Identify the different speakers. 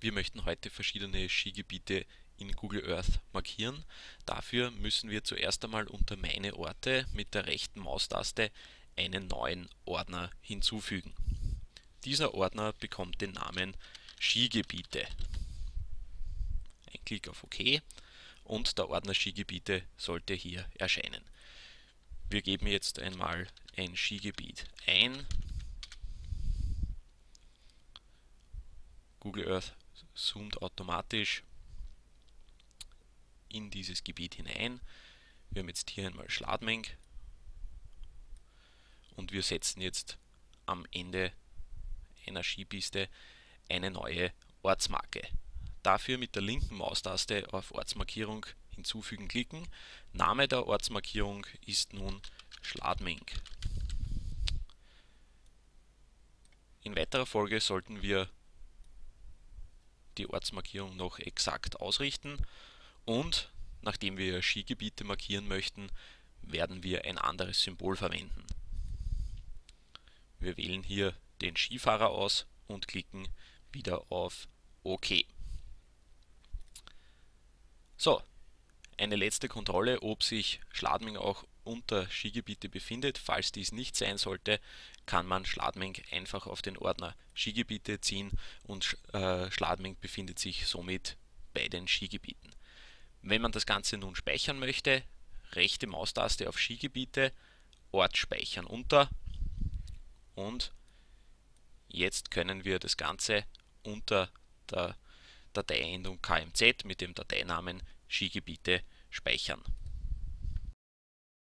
Speaker 1: Wir möchten heute verschiedene Skigebiete in Google Earth markieren. Dafür müssen wir zuerst einmal unter Meine Orte mit der rechten Maustaste einen neuen Ordner hinzufügen. Dieser Ordner bekommt den Namen Skigebiete. Ein Klick auf OK und der Ordner Skigebiete sollte hier erscheinen. Wir geben jetzt einmal ein Skigebiet ein. Google Earth zoomt automatisch in dieses Gebiet hinein. Wir haben jetzt hier einmal Schladming und wir setzen jetzt am Ende einer Skipiste eine neue Ortsmarke. Dafür mit der linken Maustaste auf Ortsmarkierung hinzufügen klicken. Name der Ortsmarkierung ist nun Schladming. In weiterer Folge sollten wir die Ortsmarkierung noch exakt ausrichten und nachdem wir Skigebiete markieren möchten, werden wir ein anderes Symbol verwenden. Wir wählen hier den Skifahrer aus und klicken wieder auf OK. So, eine letzte Kontrolle, ob sich Schladming auch unter Skigebiete befindet. Falls dies nicht sein sollte, kann man Schladming einfach auf den Ordner Skigebiete ziehen und äh, Schladming befindet sich somit bei den Skigebieten. Wenn man das Ganze nun speichern möchte, rechte Maustaste auf Skigebiete, Ort speichern unter und jetzt können wir das Ganze unter der Dateiendung kmz mit dem Dateinamen Skigebiete speichern.